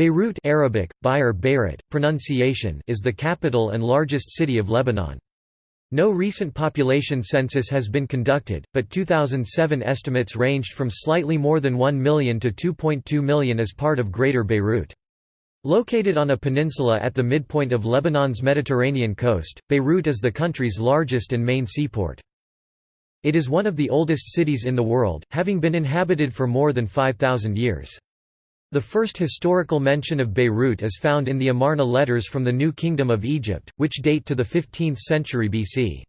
Beirut Arabic, Bayer Beirut, pronunciation is the capital and largest city of Lebanon. No recent population census has been conducted, but 2007 estimates ranged from slightly more than 1 million to 2.2 million as part of Greater Beirut. Located on a peninsula at the midpoint of Lebanon's Mediterranean coast, Beirut is the country's largest and main seaport. It is one of the oldest cities in the world, having been inhabited for more than 5,000 years. The first historical mention of Beirut is found in the Amarna letters from the New Kingdom of Egypt, which date to the 15th century BC.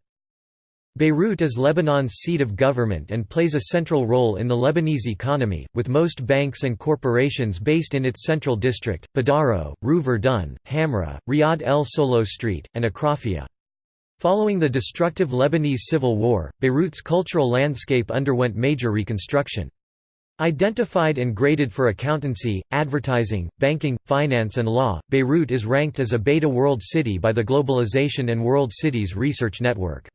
Beirut is Lebanon's seat of government and plays a central role in the Lebanese economy, with most banks and corporations based in its central district, Badaro, Rue Verdun, Hamra, Riyad El Solh Street, and Achrafieh. Following the destructive Lebanese Civil War, Beirut's cultural landscape underwent major reconstruction. Identified and graded for accountancy, advertising, banking, finance and law, Beirut is ranked as a Beta World City by the Globalization and World Cities Research Network.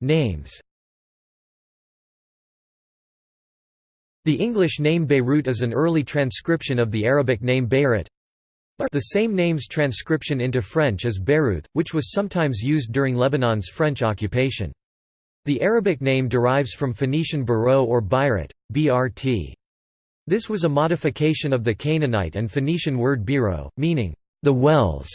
Names The English name Beirut is an early transcription of the Arabic name Beirut. The same name's transcription into French is Beirout, which was sometimes used during Lebanon's French occupation. The Arabic name derives from Phoenician Baro or Birat, brt. This was a modification of the Canaanite and Phoenician word biro, meaning, the wells,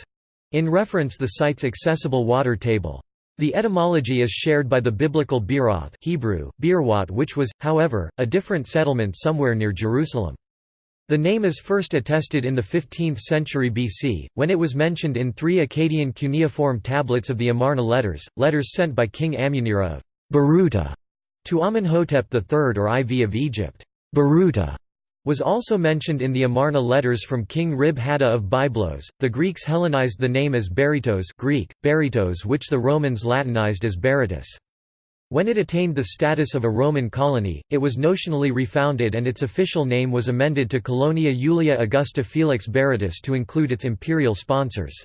in reference the site's accessible water table. The etymology is shared by the biblical Beeroth Hebrew, Beerwat which was, however, a different settlement somewhere near Jerusalem. The name is first attested in the 15th century BC, when it was mentioned in three Akkadian cuneiform tablets of the Amarna letters, letters sent by King Ammunira of Biruta to Amenhotep III or IV of Egypt. Biruta was also mentioned in the Amarna letters from King Rib Hadda of Byblos. The Greeks Hellenized the name as Beritos Greek, Beritos which the Romans Latinized as Berytus. When it attained the status of a Roman colony, it was notionally refounded and its official name was amended to Colonia Julia Augusta Felix Berytus to include its imperial sponsors.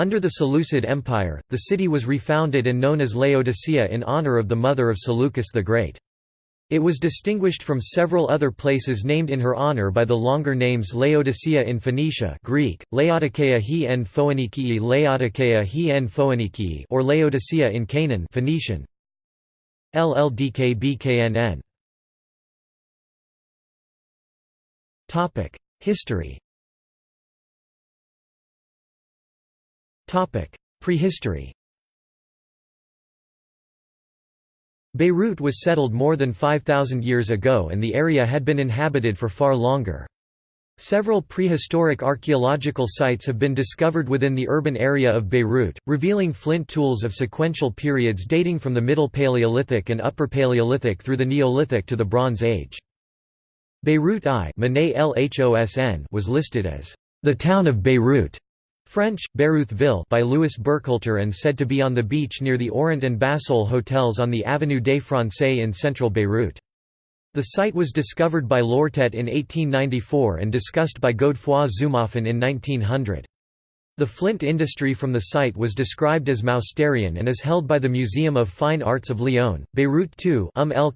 Under the Seleucid Empire, the city was refounded and known as Laodicea in honor of the mother of Seleucus the Great. It was distinguished from several other places named in her honor by the longer names Laodicea in Phoenicia Greek, Laodikeia he en Phoenikii Laodikeia he en Phoenikii or Laodicea in Canaan Phoenician. LLDKBKNN History Prehistory Beirut was settled more than 5,000 years ago and the area had been inhabited for far longer. Several prehistoric archaeological sites have been discovered within the urban area of Beirut, revealing flint tools of sequential periods dating from the Middle Paleolithic and Upper Paleolithic through the Neolithic to the Bronze Age. Beirut I was listed as the town of Beirut French, Beyrouthville by Louis Burkhalter and said to be on the beach near the Orient and Bassoul hotels on the Avenue des Français in central Beirut. The site was discovered by Lortet in 1894 and discussed by Godefroy Zumoffen in 1900. The flint industry from the site was described as Mousterian and is held by the Museum of Fine Arts of Lyon. Beirut II um el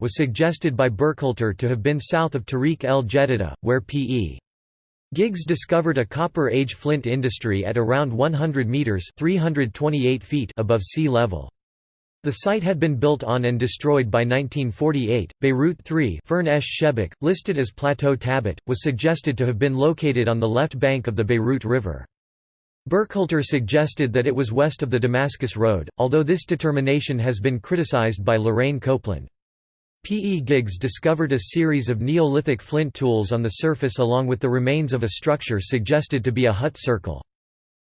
was suggested by Burkhalter to have been south of Tariq el Jedida, where P.E. Gigues discovered a Copper Age flint industry at around 100 metres 328 feet above sea level. The site had been built on and destroyed by 1948. Beirut 3 Fern listed as Plateau Tabet, was suggested to have been located on the left bank of the Beirut River. Burkhalter suggested that it was west of the Damascus Road, although this determination has been criticized by Lorraine Copeland. P. E. Gigues discovered a series of Neolithic flint tools on the surface along with the remains of a structure suggested to be a hut circle.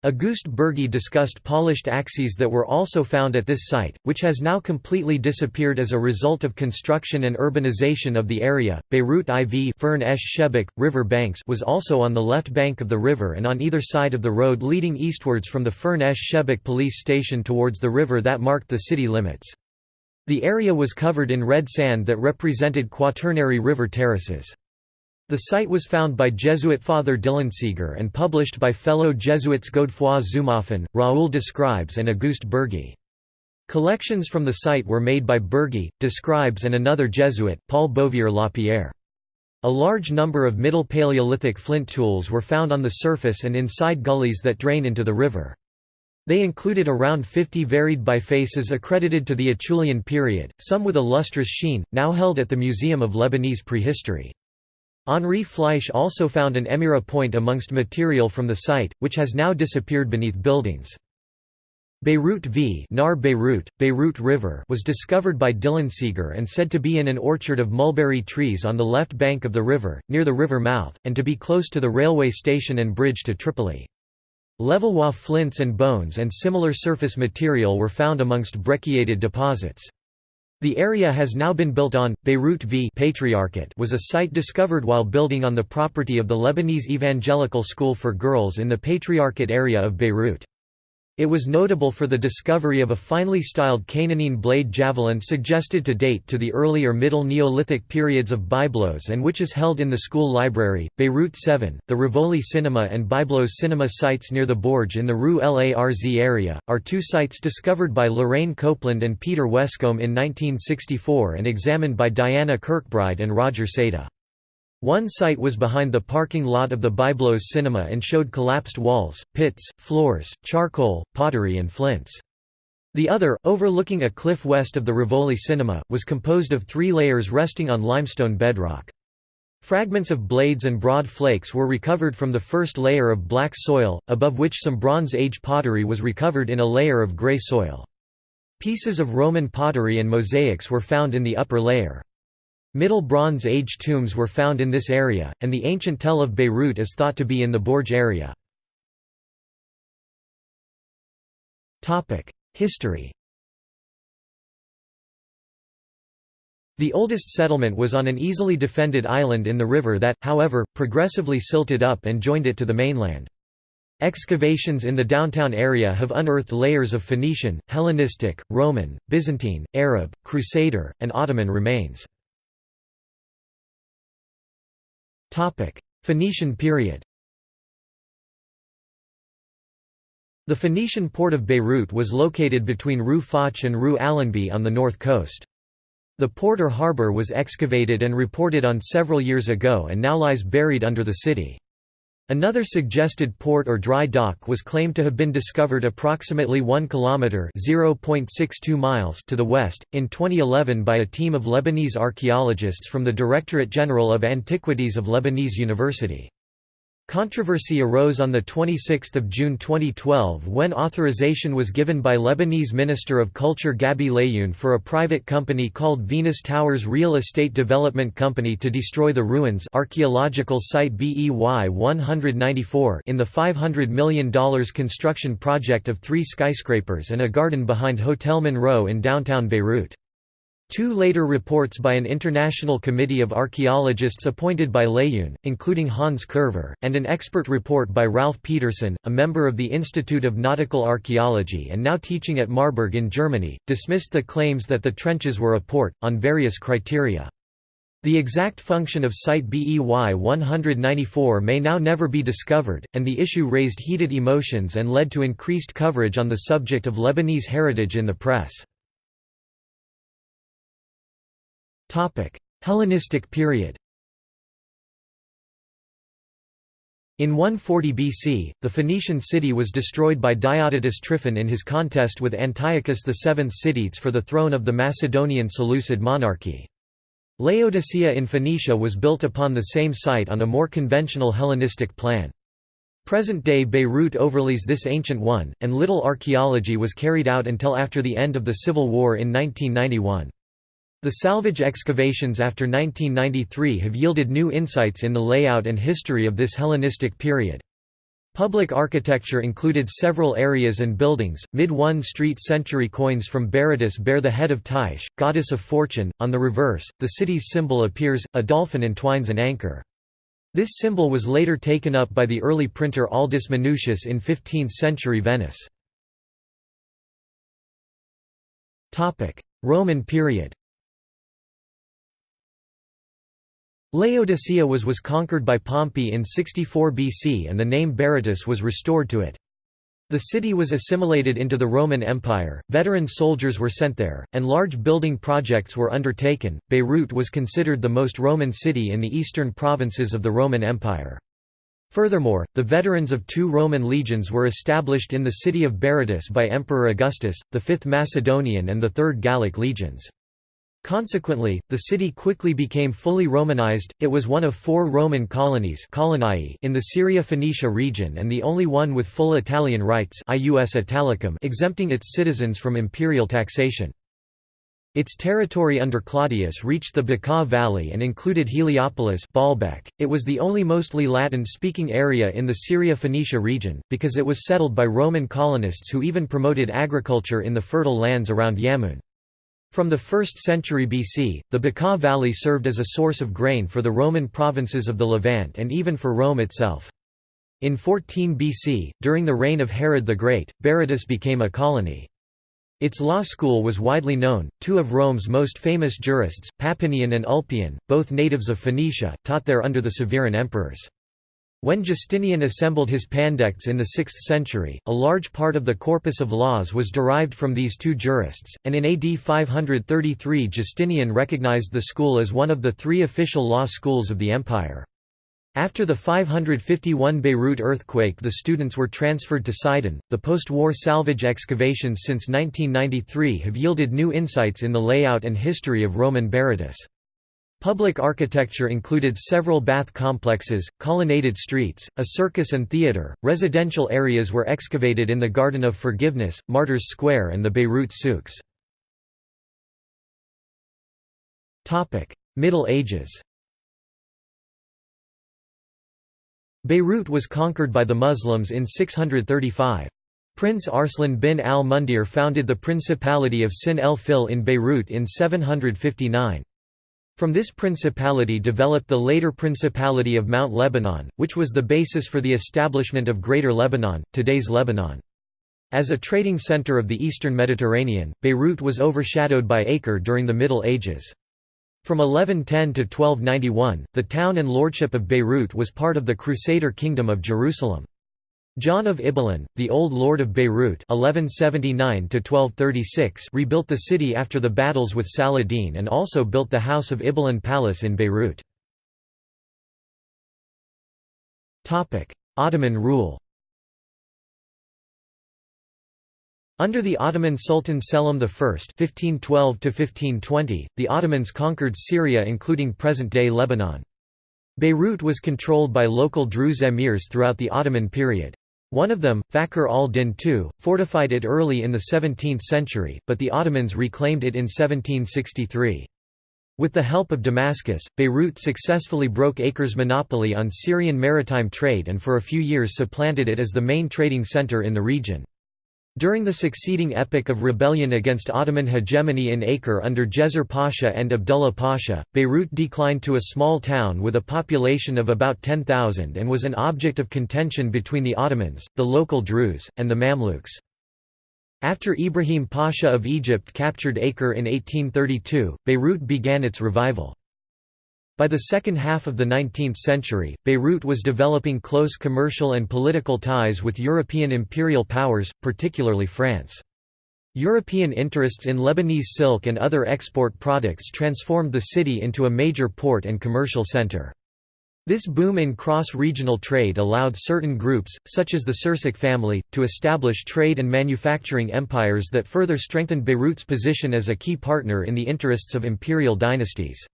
Auguste Bergy discussed polished axes that were also found at this site, which has now completely disappeared as a result of construction and urbanization of the area. Beirut IV Fern Shebek, river banks was also on the left bank of the river and on either side of the road leading eastwards from the Fern esh Shebek police station towards the river that marked the city limits. The area was covered in red sand that represented quaternary river terraces. The site was found by Jesuit Father Dillenseger and published by fellow Jesuits Godefroy Zumoffen, Raoul Describes and Auguste Bergy. Collections from the site were made by Bergy, Describes and another Jesuit, Paul Bovier Lapierre. A large number of Middle Paleolithic flint tools were found on the surface and inside gullies that drain into the river. They included around 50 varied bifaces accredited to the Acheulean period, some with a lustrous sheen, now held at the Museum of Lebanese Prehistory. Henri Fleisch also found an Emireh point amongst material from the site, which has now disappeared beneath buildings. Beirut v Nahr Beirut, Beirut River was discovered by Dillenseger and said to be in an orchard of mulberry trees on the left bank of the river, near the river mouth, and to be close to the railway station and bridge to Tripoli. Levallois flints and bones and similar surface material were found amongst brecciated deposits. The area has now been built on. Beirut v Patriarchate was a site discovered while building on the property of the Lebanese Evangelical School for Girls in the Patriarchate area of Beirut. It was notable for the discovery of a finely styled Canaanean blade javelin suggested to date to the early or Middle Neolithic periods of Byblos and which is held in the school library. Beirut 7, the Rivoli Cinema and Byblos Cinema sites near the Bourj in the Rue Larz area, are two sites discovered by Lorraine Copeland and Peter Wescombe in 1964 and examined by Diana Kirkbride and Roger Saidah. One site was behind the parking lot of the Byblos cinema and showed collapsed walls, pits, floors, charcoal, pottery and flints. The other, overlooking a cliff west of the Rivoli cinema, was composed of three layers resting on limestone bedrock. Fragments of blades and broad flakes were recovered from the first layer of black soil, above which some Bronze Age pottery was recovered in a layer of grey soil. Pieces of Roman pottery and mosaics were found in the upper layer. Middle Bronze Age tombs were found in this area, and the ancient Tell of Beirut is thought to be in the Bourj area. History The oldest settlement was on an easily defended island in the river that, however, progressively silted up and joined it to the mainland. Excavations in the downtown area have unearthed layers of Phoenician, Hellenistic, Roman, Byzantine, Arab, Crusader, and Ottoman remains. Phoenician period The Phoenician port of Beirut was located between Rue Foch and Rue Allenby on the north coast. The port or harbour was excavated and reported on several years ago and now lies buried under the city. Another suggested port or dry dock was claimed to have been discovered approximately 1 kilometer (0.62 miles) to the west in 2011 by a team of Lebanese archaeologists from the Directorate General of Antiquities of Lebanese University. Controversy arose on 26 June 2012 when authorization was given by Lebanese Minister of Culture Gabi Layoun for a private company called Venus Towers Real Estate Development Company to destroy the ruins archaeological site BEY 194 in the $500 million construction project of three skyscrapers and a garden behind Hotel Monroe in downtown Beirut. Two later reports by an international committee of archaeologists appointed by Layoun, including Hans Curver, and an expert report by Ralph Pedersen, a member of the Institute of Nautical Archaeology and now teaching at Marburg in Germany, dismissed the claims that the trenches were a port, on various criteria. The exact function of Site BEY 194 may now never be discovered, and the issue raised heated emotions and led to increased coverage on the subject of Lebanese heritage in the press. Hellenistic period In 140 BC, the Phoenician city was destroyed by Diodotus Tryphon in his contest with Antiochus VII Sidetes for the throne of the Macedonian Seleucid monarchy. Laodicea in Phoenicia was built upon the same site on a more conventional Hellenistic plan. Present-day Beirut overlays this ancient one, and little archaeology was carried out until after the end of the Civil War in 1991. The salvage excavations after 1993 have yielded new insights in the layout and history of this Hellenistic period. Public architecture included several areas and buildings. Mid 1 street century coins from Berytus bear the head of Tyche, goddess of fortune. On the reverse, the city's symbol appears a dolphin entwines an anchor. This symbol was later taken up by the early printer Aldus Manutius in 15th century Venice. Roman period Laodicea was was conquered by Pompey in 64 BC and the name Berytus was restored to it. The city was assimilated into the Roman Empire, veteran soldiers were sent there, and large building projects were undertaken. Beirut was considered the most Roman city in the eastern provinces of the Roman Empire. Furthermore, the veterans of two Roman legions were established in the city of Berytus by Emperor Augustus, the Fifth Macedonian and the Third Gallic legions. Consequently, the city quickly became fully Romanized, it was one of four Roman colonies in the Syria-Phoenicia region and the only one with full Italian rights exempting its citizens from imperial taxation. Its territory under Claudius reached the Bekaa Valley and included Heliopolis Baalbek. It was the only mostly Latin-speaking area in the Syria-Phoenicia region, because it was settled by Roman colonists who even promoted agriculture in the fertile lands around Yamun. From the 1st century BC, the Bekaa Valley served as a source of grain for the Roman provinces of the Levant and even for Rome itself. In 14 BC, during the reign of Herod the Great, Berytus became a colony. Its law school was widely known, two of Rome's most famous jurists, Papinian and Ulpian, both natives of Phoenicia, taught there under the Severan emperors. When Justinian assembled his pandects in the 6th century, a large part of the corpus of laws was derived from these two jurists, and in AD 533 Justinian recognized the school as one of the three official law schools of the empire. After the 551 Beirut earthquake the students were transferred to Sidon. The post-war salvage excavations since 1993 have yielded new insights in the layout and history of Roman Berytus. Public architecture included several bath complexes, colonnaded streets, a circus and theatre. Residential areas were excavated in the Garden of Forgiveness, Martyrs Square, and the Beirut souks. Topic: Middle Ages. Beirut was conquered by the Muslims in 635. Prince Arslan bin al-Mundir founded the Principality of Sin el Fil in Beirut in 759. From this principality developed the later Principality of Mount Lebanon, which was the basis for the establishment of Greater Lebanon, today's Lebanon. As a trading center of the eastern Mediterranean, Beirut was overshadowed by Acre during the Middle Ages. From 1110 to 1291, the town and lordship of Beirut was part of the Crusader Kingdom of Jerusalem. John of Ibelin, the Old Lord of Beirut 1179 rebuilt the city after the battles with Saladin and also built the House of Ibelin Palace in Beirut. Ottoman rule Under the Ottoman Sultan Selim I (1512–1520), the Ottomans conquered Syria, including present-day Lebanon. Beirut was controlled by local Druze emirs throughout the Ottoman period. One of them, Fakhr al-Din II, fortified it early in the 17th century, but the Ottomans reclaimed it in 1763. With the help of Damascus, Beirut successfully broke Acre's monopoly on Syrian maritime trade and for a few years supplanted it as the main trading center in the region. During the succeeding epoch of rebellion against Ottoman hegemony in Acre under Djezzar Pasha and Abdullah Pasha, Beirut declined to a small town with a population of about 10,000 and was an object of contention between the Ottomans, the local Druze, and the Mamluks. After Ibrahim Pasha of Egypt captured Acre in 1832, Beirut began its revival. By the second half of the 19th century, Beirut was developing close commercial and political ties with European imperial powers, particularly France. European interests in Lebanese silk and other export products transformed the city into a major port and commercial center. This boom in cross-regional trade allowed certain groups, such as the Sursock family, to establish trade and manufacturing empires that further strengthened Beirut's position as a key partner in the interests of imperial dynasties.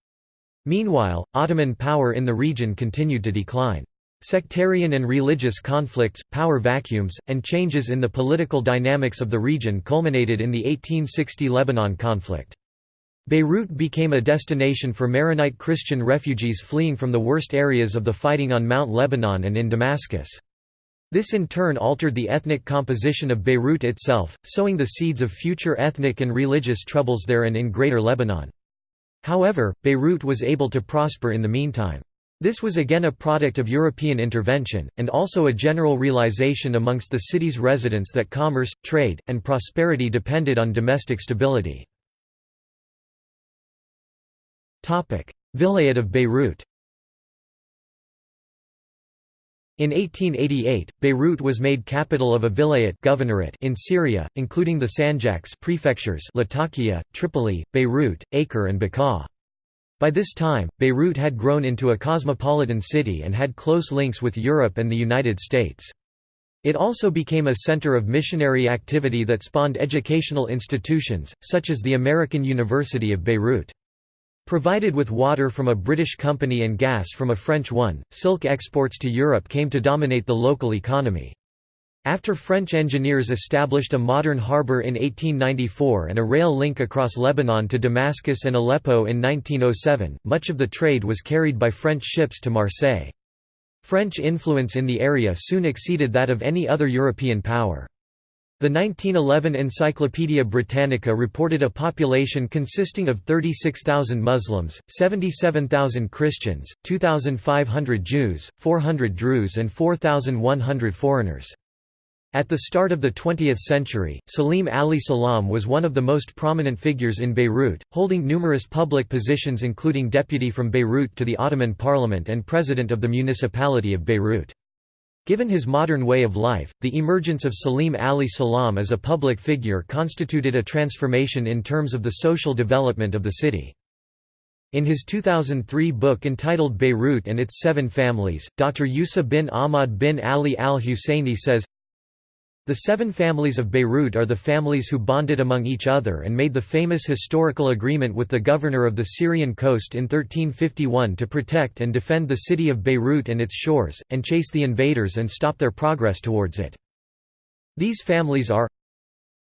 Meanwhile, Ottoman power in the region continued to decline. Sectarian and religious conflicts, power vacuums, and changes in the political dynamics of the region culminated in the 1860 Lebanon conflict. Beirut became a destination for Maronite Christian refugees fleeing from the worst areas of the fighting on Mount Lebanon and in Damascus. This in turn altered the ethnic composition of Beirut itself, sowing the seeds of future ethnic and religious troubles there and in Greater Lebanon. However, Beirut was able to prosper in the meantime. This was again a product of European intervention, and also a general realization amongst the city's residents that commerce, trade, and prosperity depended on domestic stability. Vilayet of Beirut In 1888, Beirut was made capital of a vilayet governorate in Syria, including the Sanjaks prefectures Latakia, Tripoli, Beirut, Acre and Bekaa. By this time, Beirut had grown into a cosmopolitan city and had close links with Europe and the United States. It also became a center of missionary activity that spawned educational institutions, such as the American University of Beirut. Provided with water from a British company and gas from a French one, silk exports to Europe came to dominate the local economy. After French engineers established a modern harbour in 1894 and a rail link across Lebanon to Damascus and Aleppo in 1907, much of the trade was carried by French ships to Marseille. French influence in the area soon exceeded that of any other European power. The 1911 Encyclopaedia Britannica reported a population consisting of 36,000 Muslims, 77,000 Christians, 2,500 Jews, 400 Druze and 4,100 foreigners. At the start of the 20th century, Salim Ali Salam was one of the most prominent figures in Beirut, holding numerous public positions including deputy from Beirut to the Ottoman Parliament and president of the municipality of Beirut. Given his modern way of life, the emergence of Salim Ali Salam as a public figure constituted a transformation in terms of the social development of the city. In his 2003 book entitled Beirut and its Seven Families, Dr. Yusa bin Ahmad bin Ali al-Husseini says, the seven families of Beirut are the families who bonded among each other and made the famous historical agreement with the governor of the Syrian coast in 1351 to protect and defend the city of Beirut and its shores, and chase the invaders and stop their progress towards it. These families are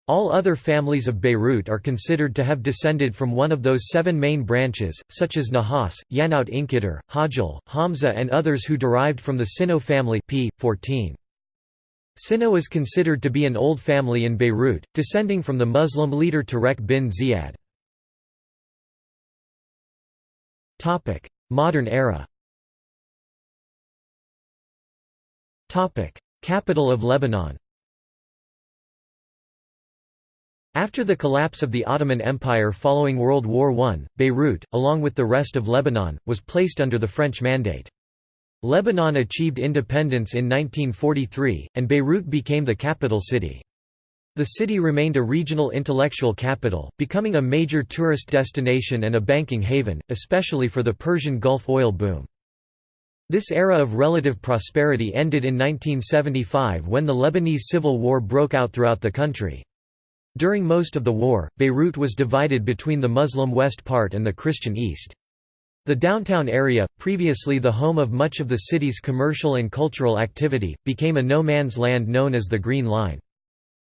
all other families of Beirut are considered to have descended from one of those seven main branches, such as Nahas, Yanout Inkidar, Hajjal, Hamza and others who derived from the Sinno family p. 14. Sinno is considered to be an old family in Beirut, descending from the Muslim leader Tarek bin Ziyad. Modern era Capital of Lebanon After the collapse of the Ottoman Empire following World War I, Beirut, along with the rest of Lebanon, was placed under the French Mandate. Lebanon achieved independence in 1943, and Beirut became the capital city. The city remained a regional intellectual capital, becoming a major tourist destination and a banking haven, especially for the Persian Gulf oil boom. This era of relative prosperity ended in 1975 when the Lebanese Civil War broke out throughout the country. During most of the war, Beirut was divided between the Muslim west part and the Christian east. The downtown area, previously the home of much of the city's commercial and cultural activity, became a no-man's land known as the Green Line.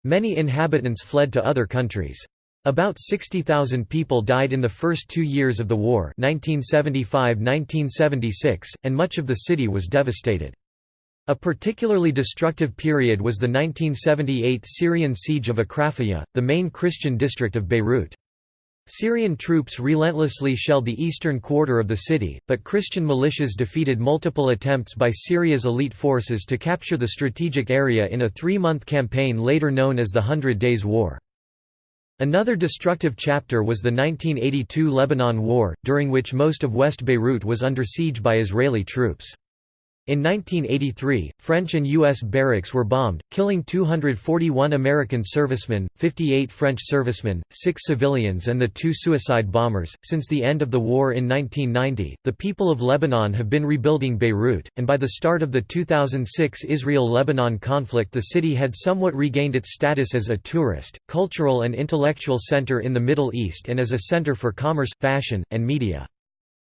Many inhabitants fled to other countries. About 60,000 people died in the first two years of the war 1975–1976, and much of the city was devastated. A particularly destructive period was the 1978 Syrian siege of Achrafieh, the main Christian district of Beirut. Syrian troops relentlessly shelled the eastern quarter of the city, but Christian militias defeated multiple attempts by Syria's elite forces to capture the strategic area in a three-month campaign later known as the Hundred Days War. Another destructive chapter was the 1982 Lebanon War, during which most of West Beirut was under siege by Israeli troops. In 1983, French and U.S. barracks were bombed, killing 241 American servicemen, 58 French servicemen, 6 civilians, and the two suicide bombers. Since the end of the war in 1990, the people of Lebanon have been rebuilding Beirut, and by the start of the 2006 Israel Lebanon conflict, the city had somewhat regained its status as a tourist, cultural, and intellectual center in the Middle East and as a center for commerce, fashion, and media.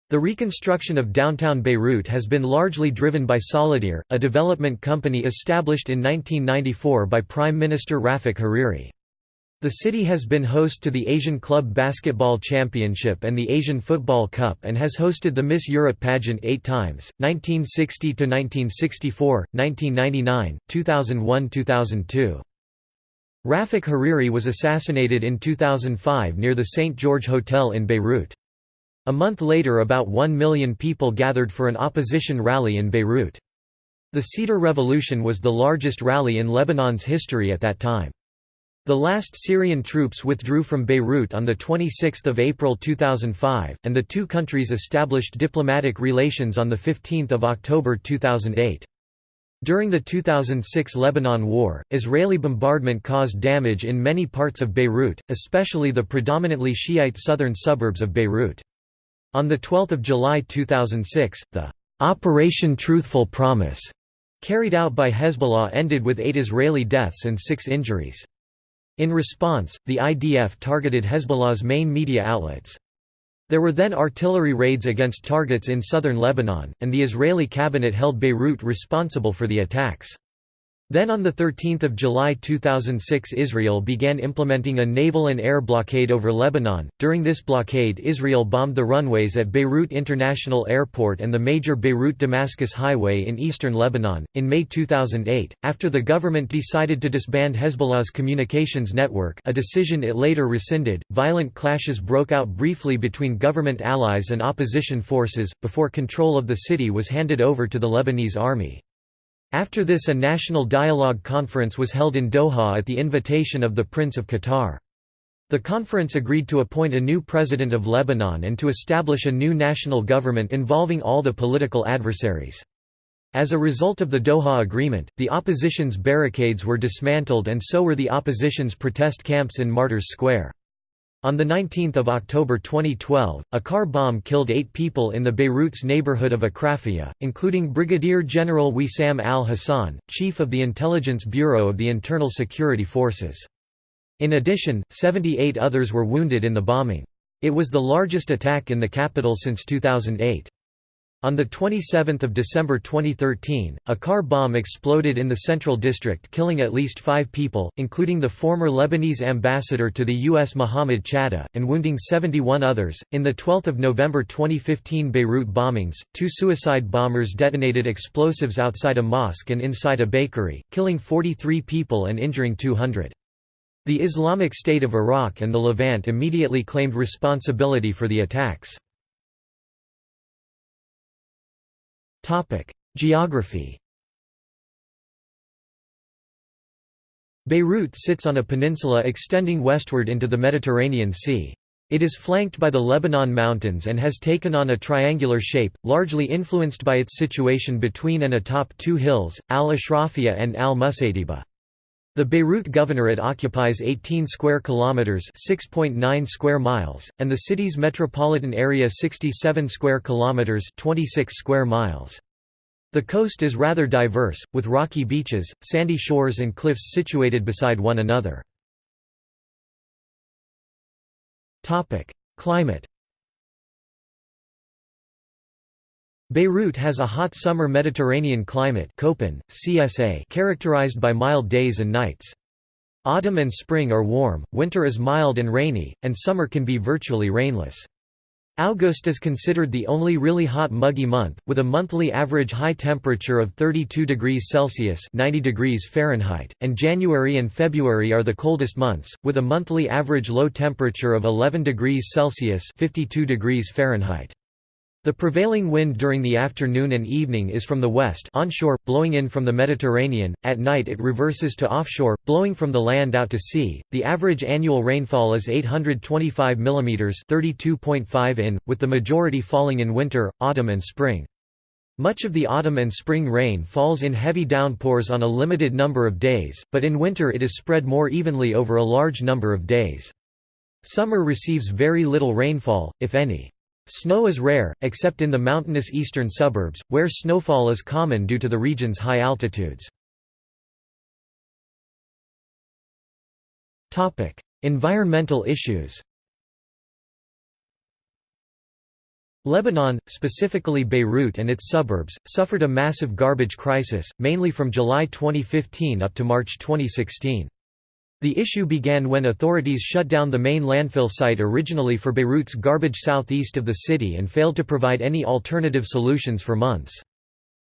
The reconstruction of downtown Beirut has been largely driven by Solidere, a development company established in 1994 by Prime Minister Rafik Hariri. The city has been host to the Asian Club Basketball Championship and the Asian Football Cup and has hosted the Miss Europe pageant eight times, 1960–1964, 1999, 2001–2002. Rafik Hariri was assassinated in 2005 near the St. George Hotel in Beirut. A month later about one million people gathered for an opposition rally in Beirut. The Cedar Revolution was the largest rally in Lebanon's history at that time. The last Syrian troops withdrew from Beirut on 26 April 2005, and the two countries established diplomatic relations on 15 October 2008. During the 2006 Lebanon War, Israeli bombardment caused damage in many parts of Beirut, especially the predominantly Shiite southern suburbs of Beirut. On 12 July 2006, the Operation Truthful Promise carried out by Hezbollah ended with eight Israeli deaths and six injuries. In response, the IDF targeted Hezbollah's main media outlets. There were then artillery raids against targets in southern Lebanon, and the Israeli cabinet held Beirut responsible for the attacks. Then on 13 July 2006 Israel began implementing a naval and air blockade over Lebanon. During this blockade Israel bombed the runways at Beirut International Airport and the major Beirut-Damascus highway in eastern Lebanon. In May 2008, after the government decided to disband Hezbollah's communications network a decision it later rescinded, violent clashes broke out briefly between government allies and opposition forces, before control of the city was handed over to the Lebanese army. After this a national dialogue conference was held in Doha at the invitation of the Prince of Qatar. The conference agreed to appoint a new president of Lebanon and to establish a new national government involving all the political adversaries. As a result of the Doha Agreement, the opposition's barricades were dismantled and so were the opposition's protest camps in Martyrs Square. On 19 October 2012, a car bomb killed eight people in the Beirut's neighborhood of Achrafieh, including Brigadier General Wissam al-Hassan, chief of the Intelligence Bureau of the Internal Security Forces. In addition, 78 others were wounded in the bombing. It was the largest attack in the capital since 2008. On 27 December 2013, a car bomb exploded in the Central District killing at least five people, including the former Lebanese ambassador to the U.S. Mohammed Chatah, and wounding 71 others. In the 12th of November 2015 Beirut bombings, two suicide bombers detonated explosives outside a mosque and inside a bakery, killing 43 people and injuring 200. The Islamic State of Iraq and the Levant immediately claimed responsibility for the attacks. Geography Beirut sits on a peninsula extending westward into the Mediterranean Sea. It is flanked by the Lebanon Mountains and has taken on a triangular shape, largely influenced by its situation between and atop two hills, Al-Ashrafia and Al-Musaytiba. The Beirut Governorate occupies 18 square kilometers, 6.9 square miles, and the city's metropolitan area 67 square kilometers, 26 square miles. The coast is rather diverse, with rocky beaches, sandy shores and cliffs situated beside one another. Climate Beirut has a hot summer Mediterranean climate Köppen, CSA characterized by mild days and nights. Autumn and spring are warm, winter is mild and rainy, and summer can be virtually rainless. August is considered the only really hot muggy month, with a monthly average high temperature of 32 degrees Celsius 90 degrees Fahrenheit, and January and February are the coldest months, with a monthly average low temperature of 11 degrees Celsius 52 degrees Fahrenheit. The prevailing wind during the afternoon and evening is from the west onshore, blowing in from the Mediterranean, at night it reverses to offshore, blowing from the land out to sea. The average annual rainfall is 825 mm 32.5 in, with the majority falling in winter, autumn and spring. Much of the autumn and spring rain falls in heavy downpours on a limited number of days, but in winter it is spread more evenly over a large number of days. Summer receives very little rainfall, if any. Snow is rare, except in the mountainous eastern suburbs, where snowfall is common due to the region's high altitudes. environmental issues Lebanon, specifically Beirut and its suburbs, suffered a massive garbage crisis, mainly from July 2015 up to March 2016. The issue began when authorities shut down the main landfill site originally for Beirut's garbage southeast of the city and failed to provide any alternative solutions for months.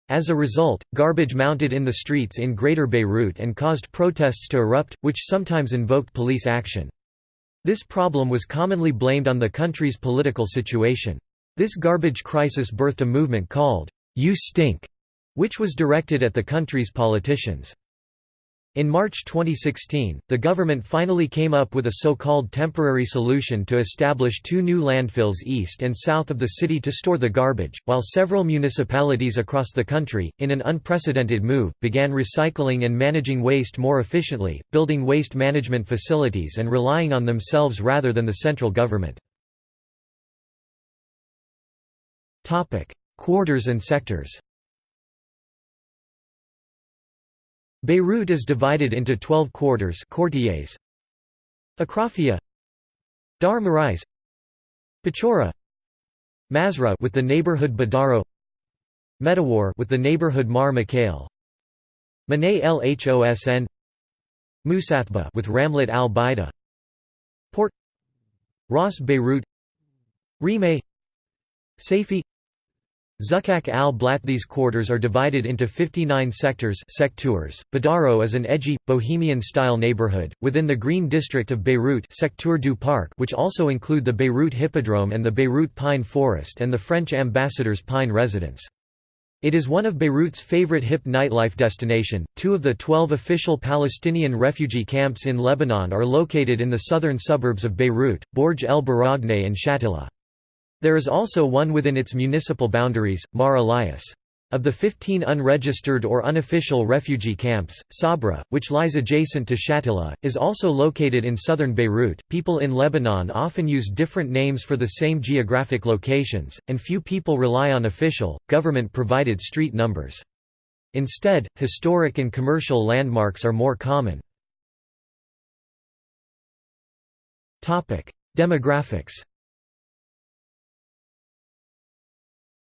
As a result, garbage mounted in the streets in Greater Beirut and caused protests to erupt, which sometimes invoked police action. This problem was commonly blamed on the country's political situation. This garbage crisis birthed a movement called, You Stink, which was directed at the country's politicians. In March 2016, the government finally came up with a so-called temporary solution to establish two new landfills east and south of the city to store the garbage, while several municipalities across the country, in an unprecedented move, began recycling and managing waste more efficiently, building waste management facilities and relying on themselves rather than the central government. Quarters and sectors Beirut is divided into 12 quarters quartiers. Achrafieh Dar Marais Bachoura Mazraa with the neighborhood Badaro Medawar with the neighborhood Mar Mikhail Manay Lhosn Moussaitbeh with Ramlet al Baida Port Ras Beirut Rimeh Saifi Zukak al-Blat These quarters are divided into 59 sectors secteurs. Badaro is an edgy, bohemian-style neighborhood, within the Green District of Beirut Secteur du Parc which also include the Beirut Hippodrome and the Beirut Pine Forest and the French ambassador's Pine Residence. It is one of Beirut's favorite hip nightlife destination. Two of the 12 official Palestinian refugee camps in Lebanon are located in the southern suburbs of Beirut, Bourj el Barajneh and Shatila. There is also one within its municipal boundaries, Mar Elias. Of the 15 unregistered or unofficial refugee camps, Sabra, which lies adjacent to Shatila, is also located in southern Beirut. People in Lebanon often use different names for the same geographic locations, and few people rely on official, government provided street numbers. Instead, historic and commercial landmarks are more common. Demographics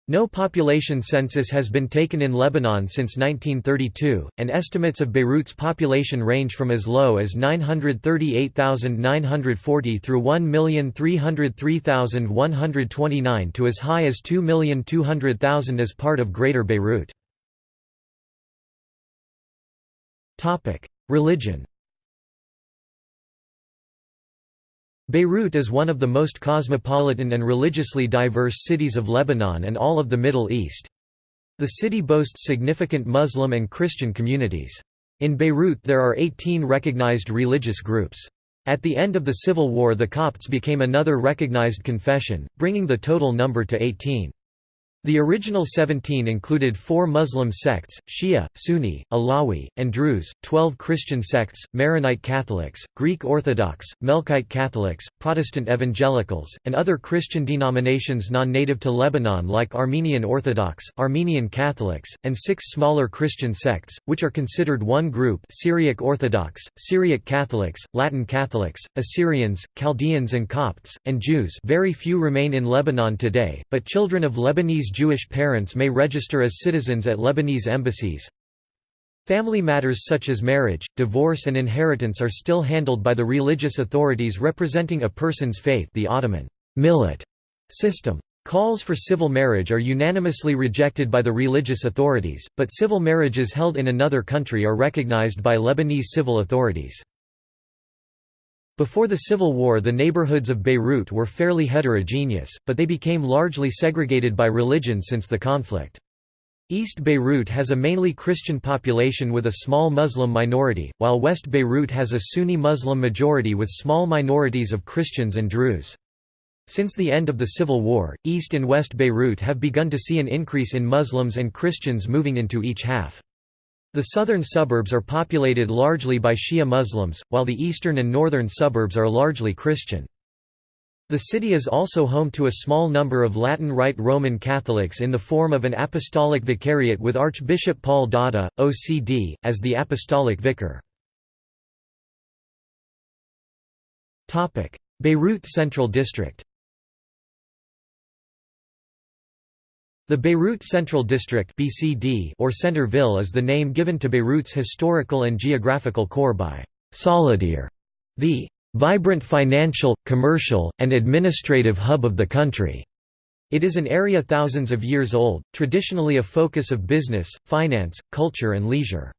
No population census has been taken in Lebanon since 1932, and estimates of Beirut's population range from as low as 938,940 through 1,303,129 to as high as 2,200,000 as part of Greater Beirut. Religion Beirut is one of the most cosmopolitan and religiously diverse cities of Lebanon and all of the Middle East. The city boasts significant Muslim and Christian communities. In Beirut there are 18 recognized religious groups. At the end of the civil war the Copts became another recognized confession, bringing the total number to 18. The original 17 included four Muslim sects, Shia, Sunni, Alawi, and Druze, 12 Christian sects, Maronite Catholics, Greek Orthodox, Melkite Catholics, Protestant Evangelicals, and other Christian denominations non-native to Lebanon like Armenian Orthodox, Armenian Catholics, and six smaller Christian sects, which are considered one group Syriac Orthodox, Syriac Catholics, Latin Catholics, Assyrians, Chaldeans and Copts, and Jews. Very few remain in Lebanon today, but children of Lebanese Jewish parents may register as citizens at Lebanese embassies. Family matters such as marriage, divorce and inheritance are still handled by the religious authorities representing a person's faith the Ottoman millet system. Calls for civil marriage are unanimously rejected by the religious authorities, but civil marriages held in another country are recognized by Lebanese civil authorities. Before the Civil War the neighborhoods of Beirut were fairly heterogeneous, but they became largely segregated by religion since the conflict. East Beirut has a mainly Christian population with a small Muslim minority, while West Beirut has a Sunni Muslim majority with small minorities of Christians and Druze. Since the end of the Civil War, East and West Beirut have begun to see an increase in Muslims and Christians moving into each half. The southern suburbs are populated largely by Shia Muslims, while the eastern and northern suburbs are largely Christian. The city is also home to a small number of Latin Rite Roman Catholics in the form of an apostolic vicariate with Archbishop Paul Dahdah, OCD, as the apostolic vicar. Beirut Central District The Beirut Central District (BCD) or Centerville is the name given to Beirut's historical and geographical core by Solidere, the vibrant financial, commercial, and administrative hub of the country. It is an area thousands of years old, traditionally a focus of business, finance, culture and leisure.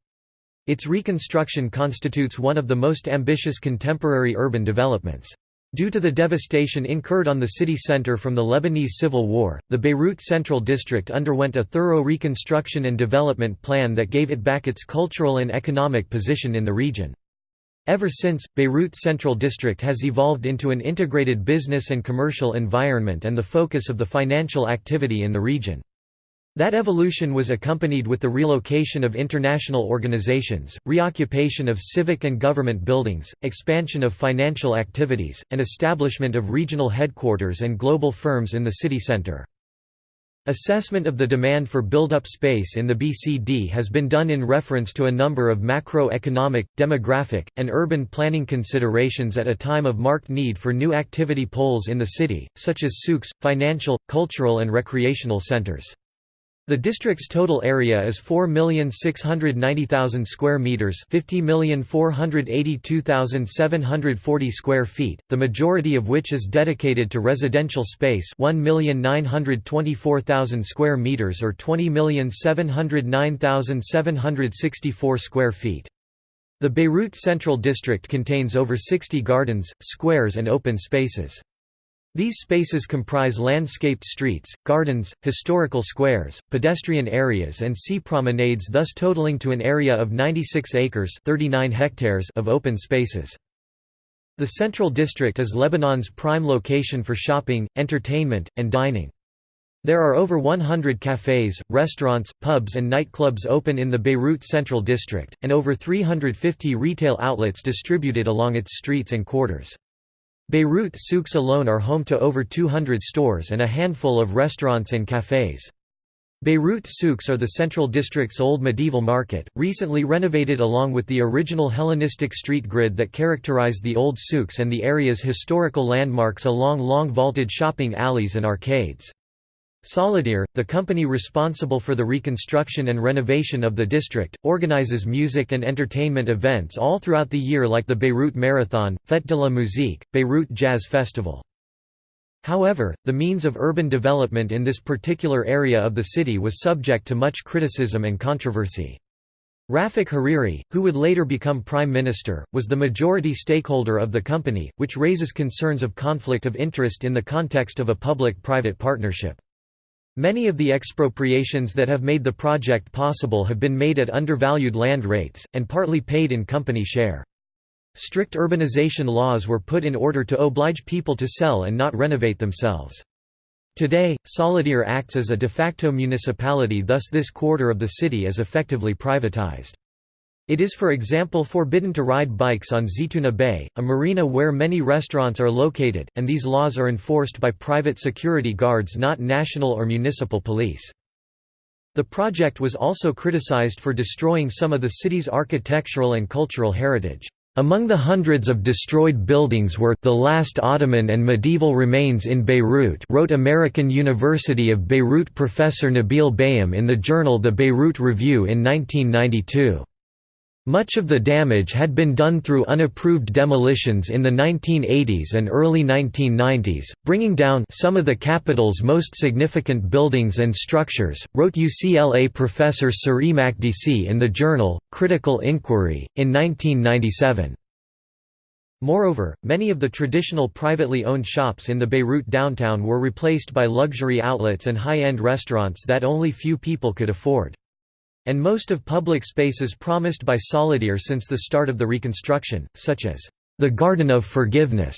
Its reconstruction constitutes one of the most ambitious contemporary urban developments. Due to the devastation incurred on the city center from the Lebanese Civil War, the Beirut Central District underwent a thorough reconstruction and development plan that gave it back its cultural and economic position in the region. Ever since, Beirut Central District has evolved into an integrated business and commercial environment and the focus of the financial activity in the region. That evolution was accompanied with the relocation of international organizations, reoccupation of civic and government buildings, expansion of financial activities, and establishment of regional headquarters and global firms in the city center. Assessment of the demand for build-up space in the BCD has been done in reference to a number of macroeconomic, demographic, and urban planning considerations at a time of marked need for new activity poles in the city, such as souks, financial, cultural and recreational centers. The district's total area is 4,690,000 square meters, 50,482,740 square feet, the majority of which is dedicated to residential space, 1,924,000 square meters or 20,709,764 square feet. The Beirut Central District contains over 60 gardens, squares and open spaces. These spaces comprise landscaped streets, gardens, historical squares, pedestrian areas and sea promenades thus totaling to an area of 96 acres 39 hectares of open spaces. The Central District is Lebanon's prime location for shopping, entertainment, and dining. There are over 100 cafes, restaurants, pubs and nightclubs open in the Beirut Central District, and over 350 retail outlets distributed along its streets and quarters. Beirut souks alone are home to over 200 stores and a handful of restaurants and cafes. Beirut souks are the central district's old medieval market, recently renovated along with the original Hellenistic street grid that characterized the old souks and the area's historical landmarks along long vaulted shopping alleys and arcades. Solidere, the company responsible for the reconstruction and renovation of the district, organizes music and entertainment events all throughout the year like the Beirut Marathon, Fête de la Musique, Beirut Jazz Festival. However, the means of urban development in this particular area of the city was subject to much criticism and controversy. Rafik Hariri, who would later become prime minister, was the majority stakeholder of the company, which raises concerns of conflict of interest in the context of a public-private partnership. Many of the expropriations that have made the project possible have been made at undervalued land rates, and partly paid in company share. Strict urbanization laws were put in order to oblige people to sell and not renovate themselves. Today, Solidere acts as a de facto municipality thus this quarter of the city is effectively privatized. It is for example forbidden to ride bikes on Zaitunay Bay, a marina where many restaurants are located, and these laws are enforced by private security guards not national or municipal police. The project was also criticized for destroying some of the city's architectural and cultural heritage. Among the hundreds of destroyed buildings were the last Ottoman and medieval remains in Beirut wrote American University of Beirut professor Nabil Beyhum in the journal The Beirut Review in 1992. Much of the damage had been done through unapproved demolitions in the 1980s and early 1990s, bringing down some of the capital's most significant buildings and structures, wrote UCLA professor Saree Makdisi in the journal, Critical Inquiry, in 1997. Moreover, many of the traditional privately owned shops in the Beirut downtown were replaced by luxury outlets and high-end restaurants that only few people could afford and most of public spaces promised by Solidere since the start of the reconstruction, such as the Garden of Forgiveness,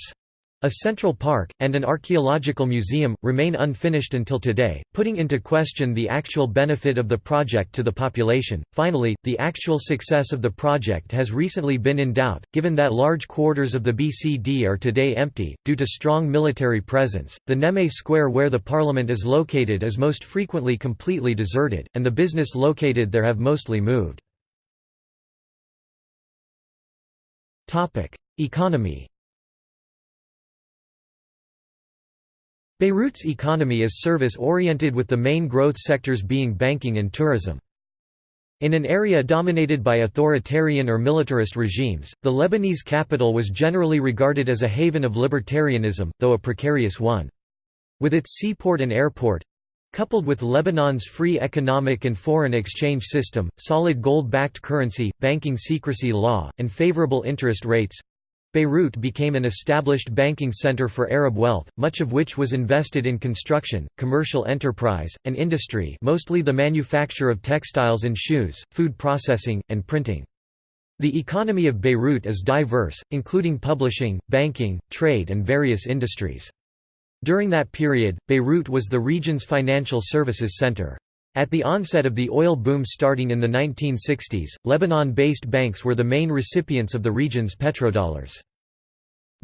a central park, and an archaeological museum, remain unfinished until today, putting into question the actual benefit of the project to the population. Finally, the actual success of the project has recently been in doubt, given that large quarters of the BCD are today empty, due to strong military presence. The Nejmeh Square where the parliament is located is most frequently completely deserted, and the business located there have mostly moved. Economy Beirut's economy is service-oriented with the main growth sectors being banking and tourism. In an area dominated by authoritarian or militarist regimes, the Lebanese capital was generally regarded as a haven of libertarianism, though a precarious one. With its seaport and airport—coupled with Lebanon's free economic and foreign exchange system, solid gold-backed currency, banking secrecy law, and favorable interest rates, Beirut became an established banking center for Arab wealth, much of which was invested in construction, commercial enterprise, and industry mostly the manufacture of textiles and shoes, food processing, and printing. The economy of Beirut is diverse, including publishing, banking, trade and various industries. During that period, Beirut was the region's financial services center. At the onset of the oil boom starting in the 1960s, Lebanon-based banks were the main recipients of the region's petrodollars.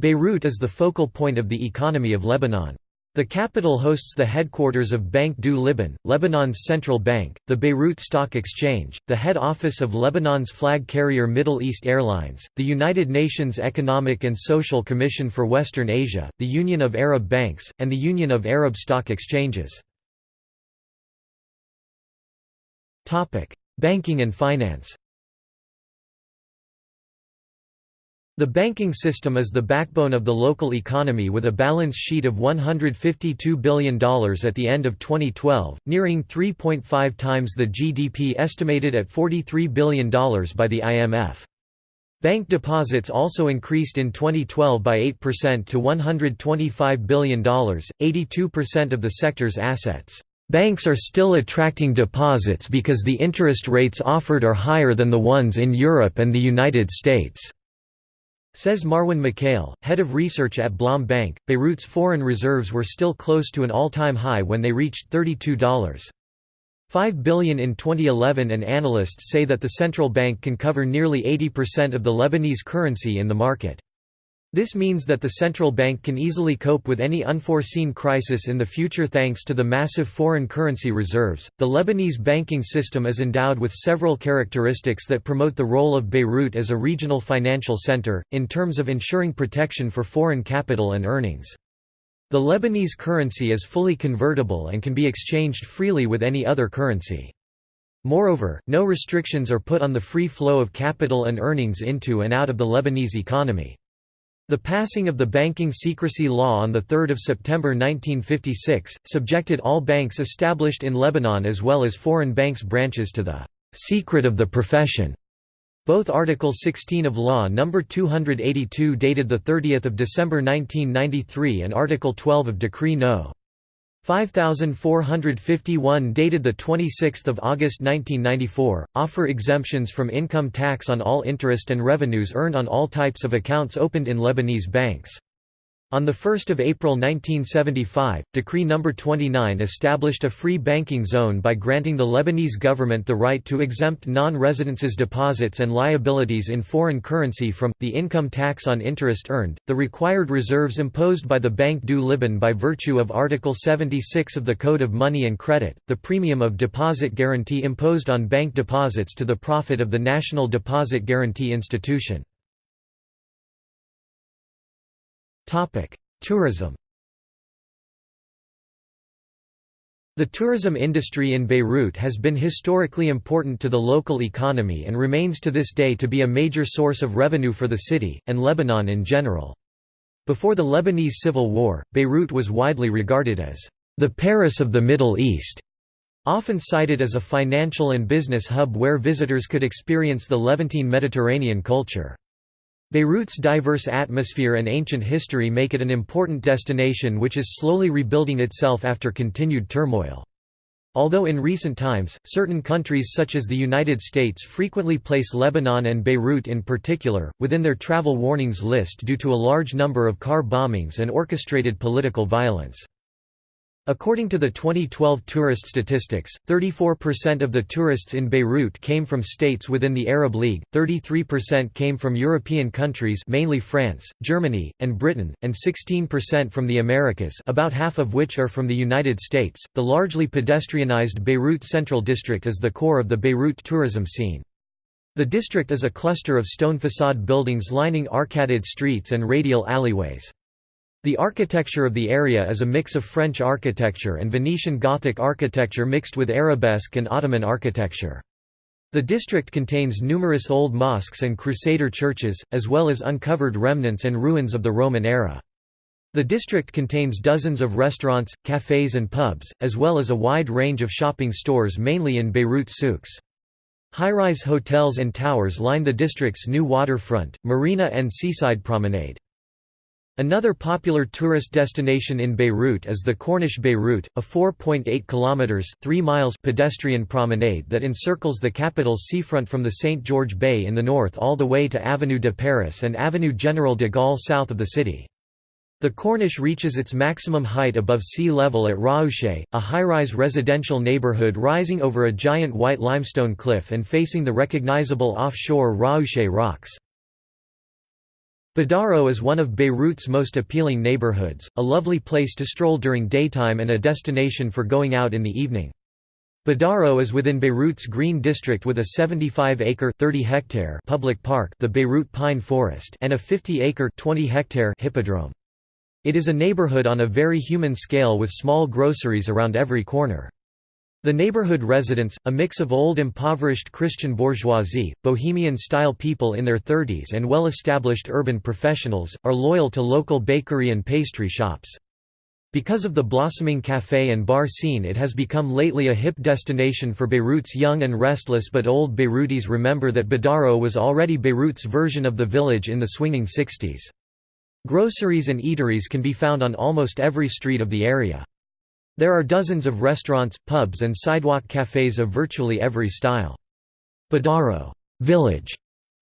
Beirut is the focal point of the economy of Lebanon. The capital hosts the headquarters of Banque du Liban, Lebanon's central bank, the Beirut Stock Exchange, the head office of Lebanon's flag carrier Middle East Airlines, the United Nations Economic and Social Commission for Western Asia, the Union of Arab Banks, and the Union of Arab Stock Exchanges. Banking and finance The banking system is the backbone of the local economy with a balance sheet of $152 billion at the end of 2012, nearing 3.5 times the GDP estimated at $43 billion by the IMF. Bank deposits also increased in 2012 by 8% to $125 billion, 82% of the sector's assets. Banks are still attracting deposits because the interest rates offered are higher than the ones in Europe and the United States. Says Marwan Mikhael, head of research at Blom Bank, Beirut's foreign reserves were still close to an all-time high when they reached $32.5 billion in 2011 and analysts say that the central bank can cover nearly 80% of the Lebanese currency in the market. This means that the central bank can easily cope with any unforeseen crisis in the future thanks to the massive foreign currency reserves. The Lebanese banking system is endowed with several characteristics that promote the role of Beirut as a regional financial center, in terms of ensuring protection for foreign capital and earnings. The Lebanese currency is fully convertible and can be exchanged freely with any other currency. Moreover, no restrictions are put on the free flow of capital and earnings into and out of the Lebanese economy. The passing of the Banking Secrecy Law on 3 September 1956, subjected all banks established in Lebanon as well as foreign banks' branches to the «secret of the profession». Both Article 16 of Law No. 282 dated 30 December 1993 and Article 12 of Decree No. 5451 dated 26 August 1994, offer exemptions from income tax on all interest and revenues earned on all types of accounts opened in Lebanese banks. On 1 April 1975, Decree No. 29 established a free banking zone by granting the Lebanese government the right to exempt non-residences deposits and liabilities in foreign currency from, the income tax on interest earned, the required reserves imposed by the Banque du Liban by virtue of Article 76 of the Code of Money and Credit, the premium of deposit guarantee imposed on bank deposits to the profit of the National Deposit Guarantee Institution. Tourism The tourism industry in Beirut has been historically important to the local economy and remains to this day to be a major source of revenue for the city, and Lebanon in general. Before the Lebanese Civil War, Beirut was widely regarded as the Paris of the Middle East, often cited as a financial and business hub where visitors could experience the Levantine Mediterranean culture. Beirut's diverse atmosphere and ancient history make it an important destination which is slowly rebuilding itself after continued turmoil. Although in recent times, certain countries such as the United States frequently place Lebanon and Beirut in particular, within their travel warnings list due to a large number of car bombings and orchestrated political violence. According to the 2012 tourist statistics, 34% of the tourists in Beirut came from states within the Arab League, 33% came from European countries mainly France, Germany, and Britain, and 16% from the Americas about half of which are from the United States. The largely pedestrianized Beirut Central District is the core of the Beirut tourism scene. The district is a cluster of stone facade buildings lining arcaded streets and radial alleyways. The architecture of the area is a mix of French architecture and Venetian Gothic architecture mixed with Arabesque and Ottoman architecture. The district contains numerous old mosques and Crusader churches, as well as uncovered remnants and ruins of the Roman era. The district contains dozens of restaurants, cafes and pubs, as well as a wide range of shopping stores mainly in Beirut souks. High-rise hotels and towers line the district's new waterfront, marina and seaside promenade. Another popular tourist destination in Beirut is the Corniche Beirut, a 4.8 kilometers (3 miles) pedestrian promenade that encircles the capital's seafront from the St. George Bay in the north all the way to Avenue de Paris and Avenue General de Gaulle south of the city. The Corniche reaches its maximum height above sea level at Raouche, a high-rise residential neighborhood rising over a giant white limestone cliff and facing the recognizable offshore Raouche rocks. Badaro is one of Beirut's most appealing neighborhoods, a lovely place to stroll during daytime and a destination for going out in the evening. Badaro is within Beirut's Green District with a 75-acre (30-hectare) public park, the Beirut Pine Forest, and a 50-acre (20-hectare) hippodrome. It is a neighborhood on a very human scale with small groceries around every corner. The neighborhood residents, a mix of old impoverished Christian bourgeoisie, bohemian-style people in their 30s and well-established urban professionals, are loyal to local bakery and pastry shops. Because of the blossoming café and bar scene it has become lately a hip destination for Beirut's young and restless but old Beirutis remember that Badaro was already Beirut's version of the village in the swinging 60s. Groceries and eateries can be found on almost every street of the area. There are dozens of restaurants, pubs and sidewalk cafes of virtually every style. Badaro village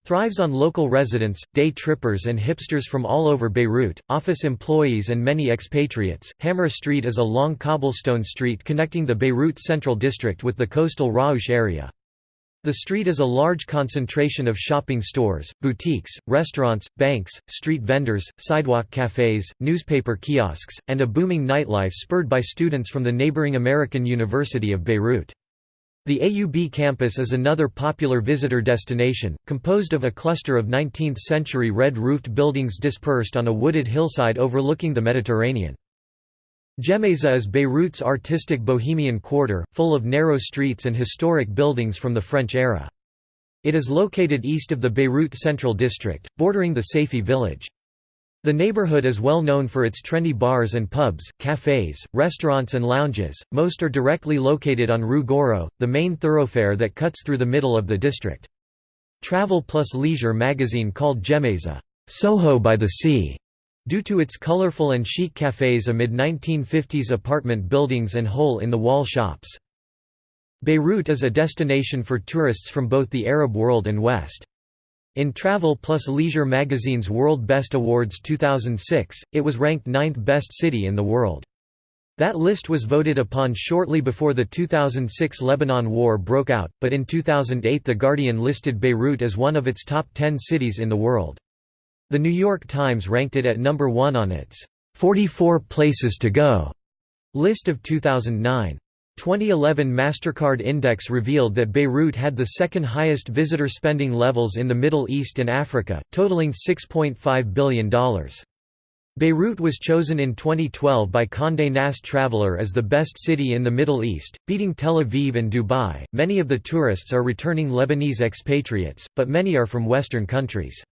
thrives on local residents, day trippers and hipsters from all over Beirut, office employees and many expatriates. Hamra Street is a long cobblestone street connecting the Beirut Central District with the coastal Raouche area. The street is a large concentration of shopping stores, boutiques, restaurants, banks, street vendors, sidewalk cafes, newspaper kiosks, and a booming nightlife spurred by students from the neighboring American University of Beirut. The AUB campus is another popular visitor destination, composed of a cluster of 19th-century red-roofed buildings dispersed on a wooded hillside overlooking the Mediterranean. Gemmayzeh is Beirut's artistic bohemian quarter, full of narrow streets and historic buildings from the French era. It is located east of the Beirut Central District, bordering the Saifi village. The neighborhood is well known for its trendy bars and pubs, cafes, restaurants and lounges, most are directly located on Rue Gouraud, the main thoroughfare that cuts through the middle of the district. Travel plus Leisure magazine called Gemmayzeh, Soho by the Sea, Due to its colorful and chic cafes amid 1950s apartment buildings and hole-in-the-wall shops. Beirut is a destination for tourists from both the Arab world and West. In Travel plus Leisure magazine's World Best Awards 2006, it was ranked ninth best city in the world. That list was voted upon shortly before the 2006 Lebanon War broke out, but in 2008 The Guardian listed Beirut as one of its top 10 cities in the world. The New York Times ranked it at number 1 on its 44 Places to Go list of 2009. 2011 MasterCard Index revealed that Beirut had the second highest visitor spending levels in the Middle East and Africa, totaling $6.5 billion. Beirut was chosen in 2012 by Condé Nast Traveler as the best city in the Middle East, beating Tel Aviv and Dubai. Many of the tourists are returning Lebanese expatriates, but many are from Western countries.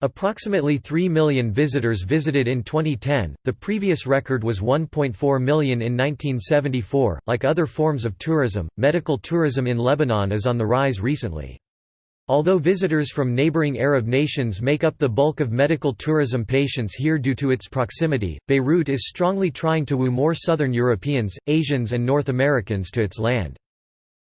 Approximately 3 million visitors visited in 2010, the previous record was 1.4 million in 1974. Like other forms of tourism, medical tourism in Lebanon is on the rise recently. Although visitors from neighboring Arab nations make up the bulk of medical tourism patients here due to its proximity, Beirut is strongly trying to woo more Southern Europeans, Asians and North Americans to its land.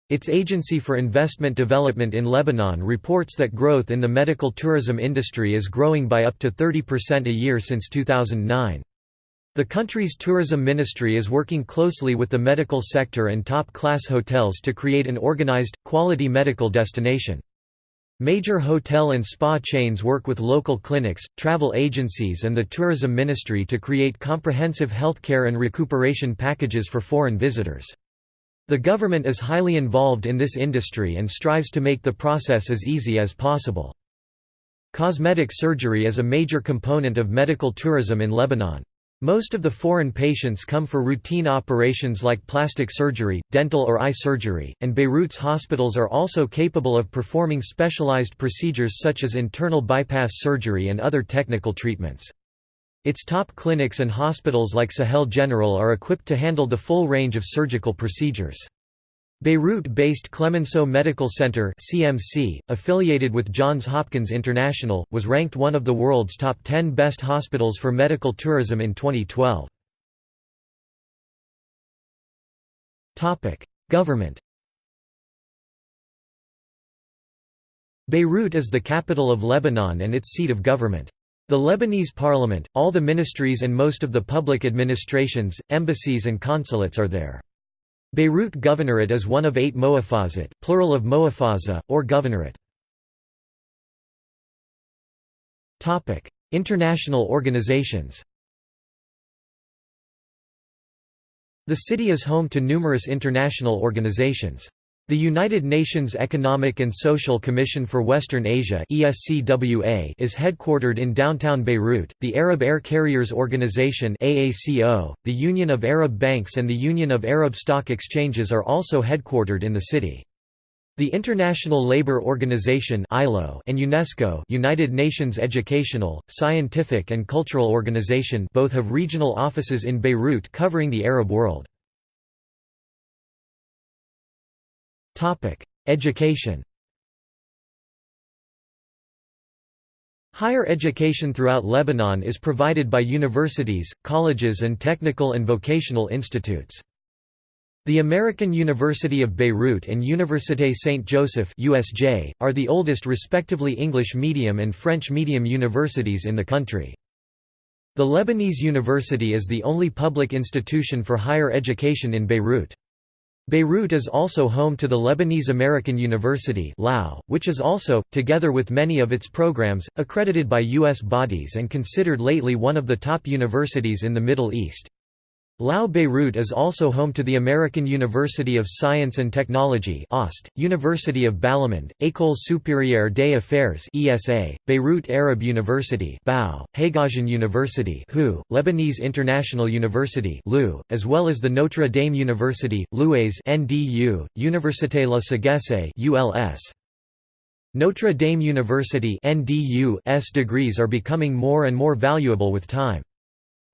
Its Agency for Investment Development in Lebanon reports that growth in the medical tourism industry is growing by up to 30% a year since 2009. The country's tourism ministry is working closely with the medical sector and top-class hotels to create an organized, quality medical destination. Major hotel and spa chains work with local clinics, travel agencies and the tourism ministry to create comprehensive healthcare and recuperation packages for foreign visitors. The government is highly involved in this industry and strives to make the process as easy as possible. Cosmetic surgery is a major component of medical tourism in Lebanon. Most of the foreign patients come for routine operations like plastic surgery, dental or eye surgery, and Beirut's hospitals are also capable of performing specialized procedures such as internal bypass surgery and other technical treatments. Its top clinics and hospitals like Sahel General are equipped to handle the full range of surgical procedures. Beirut-based Clemenceau Medical Center (CMC), affiliated with Johns Hopkins International, was ranked one of the world's top 10 best hospitals for medical tourism in 2012. Topic: Government. Beirut is the capital of Lebanon and its seat of government. The Lebanese parliament, all the ministries and most of the public administrations, embassies and consulates are there. Beirut Governorate is one of eight moafazat, plural of moafaza, or governorate. International organizations The city is home to numerous international organizations. The United Nations Economic and Social Commission for Western Asia (ESCWA) is headquartered in downtown Beirut. The Arab Air Carriers Organization (AACO), the Union of Arab Banks and the Union of Arab Stock Exchanges are also headquartered in the city. The International Labour Organization (ILO) and UNESCO, United Nations Educational, Scientific and Cultural Organization, both have regional offices in Beirut covering the Arab world. Education Higher education throughout Lebanon is provided by universities, colleges and technical and vocational institutes. The American University of Beirut and Université Saint-Joseph USJ, are the oldest respectively English medium and French medium universities in the country. The Lebanese University is the only public institution for higher education in Beirut. Beirut is also home to the Lebanese American University which is also, together with many of its programs, accredited by U.S. bodies and considered lately one of the top universities in the Middle East. Lao Beirut is also home to the American University of Science and Technology OST, University of Balamand, École supérieure des affaires ESA, Beirut Arab University BAU, Haigazian University HU, Lebanese International University LU, as well as the Notre Dame University, Louaize NDU, Université La Sagesse ULS. Notre Dame University NDU's degrees are becoming more and more valuable with time.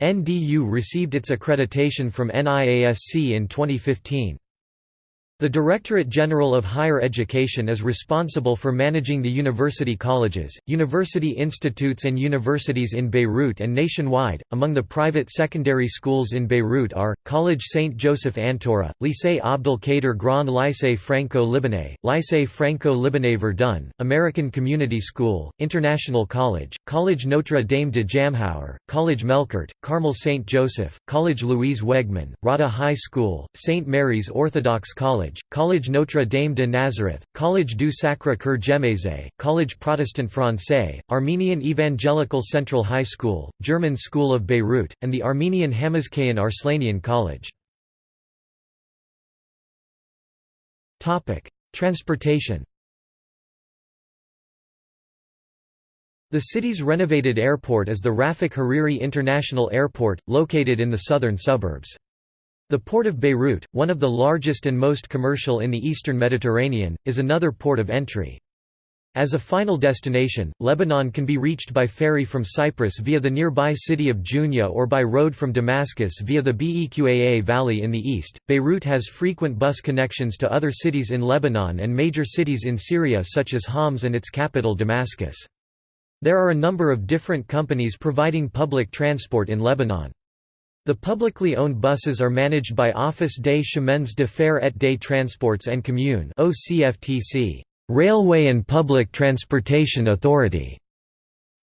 NDU received its accreditation from NEASC in 2015. The Directorate General of Higher Education is responsible for managing the university colleges, university institutes, and universities in Beirut and nationwide. Among the private secondary schools in Beirut are College Saint Joseph Antoura, Lycée Abdel Kader Grand Lycée Franco-Libanais, Lycée Franco-Libanais Verdun, American Community School, International College, College Notre Dame de Jamhour, College Melkart, Carmel Saint Joseph, College Louise Wegmann, Rawdah High School, St. Mary's Orthodox College, College, College Notre Dame de Nazareth, College du Sacré-Cœur Gemmayzeh, College Protestant Français, Armenian Evangelical Central High School, German School of Beirut, and the Armenian Hamazkayin Arslanian College. Transportation The city's renovated airport is the Rafik Hariri International Airport, located in the southern suburbs. The port of Beirut, one of the largest and most commercial in the eastern Mediterranean, is another port of entry. As a final destination, Lebanon can be reached by ferry from Cyprus via the nearby city of Jounieh or by road from Damascus via the Beqaa Valley in the east. Beirut has frequent bus connections to other cities in Lebanon and major cities in Syria such as Homs and its capital Damascus. There are a number of different companies providing public transport in Lebanon. The publicly owned buses are managed by Office des Chemins de Fer et des Transports en Commun (OCFTC), Railway and Public Transportation Authority.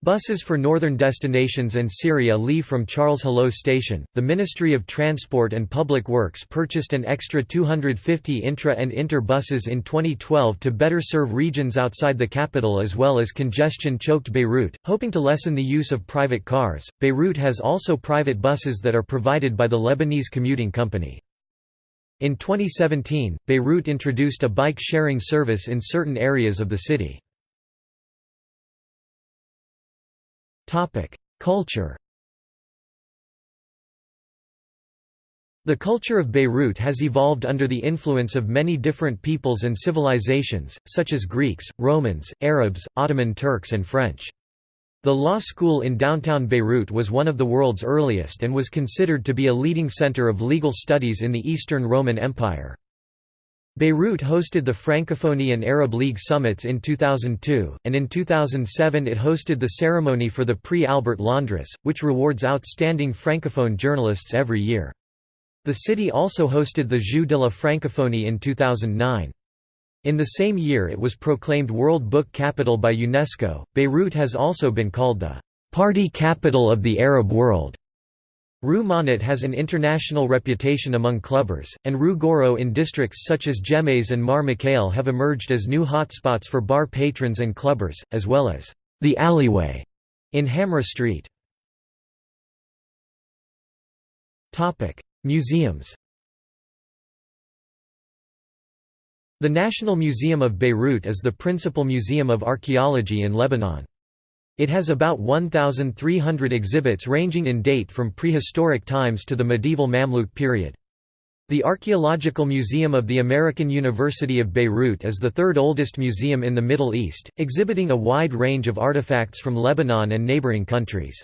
Buses for northern destinations and Syria leave from Charles Helou Station. The Ministry of Transport and Public Works purchased an extra 250 intra and inter buses in 2012 to better serve regions outside the capital as well as congestion choked Beirut, hoping to lessen the use of private cars. Beirut has also private buses that are provided by the Lebanese Commuting Company. In 2017, Beirut introduced a bike sharing service in certain areas of the city. Culture The culture of Beirut has evolved under the influence of many different peoples and civilizations, such as Greeks, Romans, Arabs, Ottoman Turks and French. The law school in downtown Beirut was one of the world's earliest and was considered to be a leading center of legal studies in the Eastern Roman Empire. Beirut hosted the Francophonie and Arab League summits in 2002, and in 2007 it hosted the ceremony for the Prix Albert Londres, which rewards outstanding Francophone journalists every year. The city also hosted the Jeux de la Francophonie in 2009. In the same year it was proclaimed World Book Capital by UNESCO. Beirut has also been called the party capital of the Arab world. Rue Monot has an international reputation among clubbers, and Rue Gouraud in districts such as Gemmayzeh and Mar Mikhael have emerged as new hotspots for bar patrons and clubbers, as well as the alleyway in Hamra Street. Museums The National Museum of Beirut is the principal museum of archaeology in Lebanon. It has about 1,300 exhibits ranging in date from prehistoric times to the medieval Mamluk period. The Archaeological Museum of the American University of Beirut is the third oldest museum in the Middle East, exhibiting a wide range of artifacts from Lebanon and neighboring countries.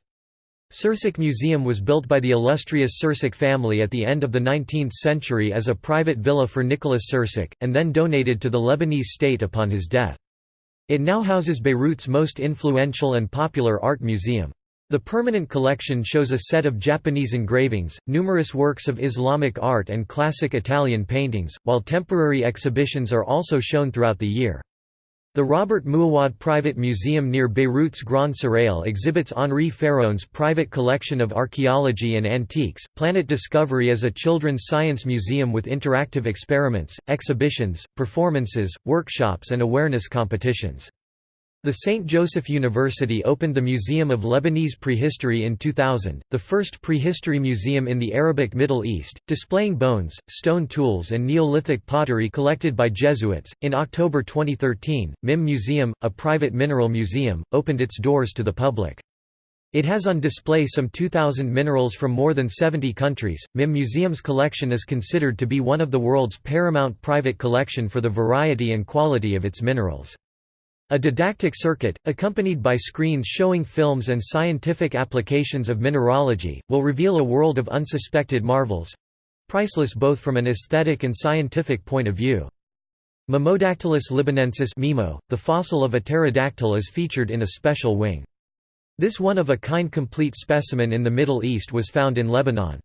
Sursock Museum was built by the illustrious Sursock family at the end of the 19th century as a private villa for Nicholas Sursock, and then donated to the Lebanese state upon his death. It now houses Beirut's most influential and popular art museum. The permanent collection shows a set of Japanese engravings, numerous works of Islamic art and classic Italian paintings, while temporary exhibitions are also shown throughout the year. The Robert Mouawad Private Museum near Beirut's Grand Serail exhibits Henri Pharaon's private collection of archaeology and antiques. Planet Discovery is a children's science museum with interactive experiments, exhibitions, performances, workshops, and awareness competitions. The St. Joseph University opened the Museum of Lebanese Prehistory in 2000, the first prehistory museum in the Arabic Middle East, displaying bones, stone tools, and Neolithic pottery collected by Jesuits. In October 2013, MIM Museum, a private mineral museum, opened its doors to the public. It has on display some 2,000 minerals from more than 70 countries. MIM Museum's collection is considered to be one of the world's paramount private collection for the variety and quality of its minerals. A didactic circuit, accompanied by screens showing films and scientific applications of mineralogy, will reveal a world of unsuspected marvels—priceless both from an aesthetic and scientific point of view. Mimodactylus libanensis Mimo, the fossil of a pterodactyl is featured in a special wing. This one-of-a-kind complete specimen in the Middle East was found in Lebanon.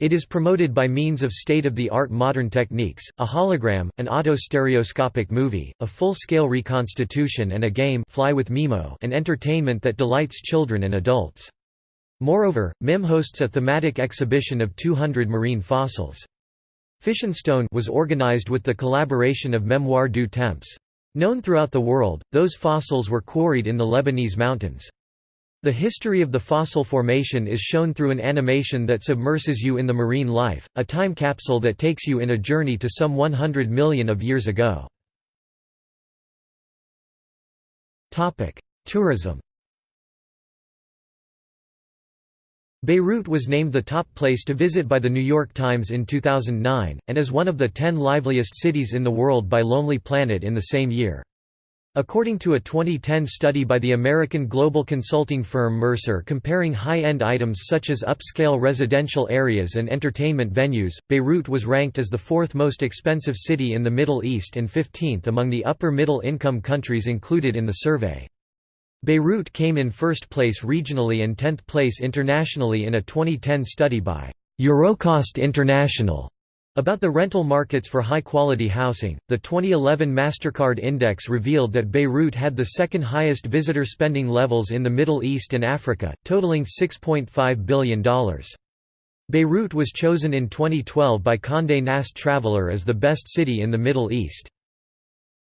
It is promoted by means of state-of-the-art modern techniques, a hologram, an auto-stereoscopic movie, a full-scale reconstitution and a game Fly with Mimo an entertainment that delights children and adults. Moreover, MIM hosts a thematic exhibition of 200 marine fossils. Fish'n'Stone was organized with the collaboration of Mémoire du Temps. Known throughout the world, those fossils were quarried in the Lebanese mountains. The history of the fossil formation is shown through an animation that submerses you in the marine life, a time capsule that takes you in a journey to some 100 million of years ago. Tourism Beirut was named the top place to visit by The New York Times in 2009, and is one of the ten liveliest cities in the world by Lonely Planet in the same year. According to a 2010 study by the American global consulting firm Mercer comparing high-end items such as upscale residential areas and entertainment venues, Beirut was ranked as the fourth most expensive city in the Middle East and 15th among the upper middle income countries included in the survey. Beirut came in first place regionally and 10th place internationally in a 2010 study by Eurocost International. About the rental markets for high-quality housing, the 2011 MasterCard Index revealed that Beirut had the second highest visitor spending levels in the Middle East and Africa, totaling $6.5 billion. Beirut was chosen in 2012 by Condé Nast Traveler as the best city in the Middle East.